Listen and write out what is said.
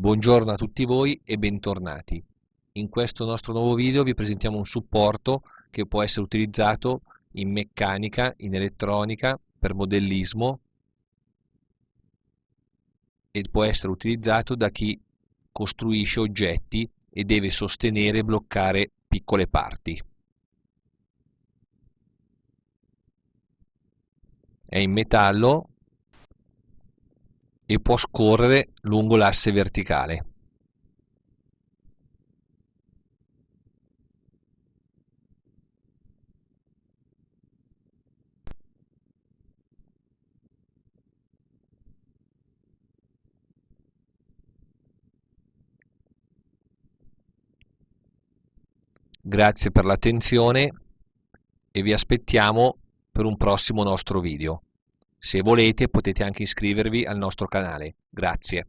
Buongiorno a tutti voi e bentornati. In questo nostro nuovo video vi presentiamo un supporto che può essere utilizzato in meccanica, in elettronica, per modellismo e può essere utilizzato da chi costruisce oggetti e deve sostenere e bloccare piccole parti. È in metallo e può scorrere lungo l'asse verticale. Grazie per l'attenzione e vi aspettiamo per un prossimo nostro video. Se volete potete anche iscrivervi al nostro canale. Grazie.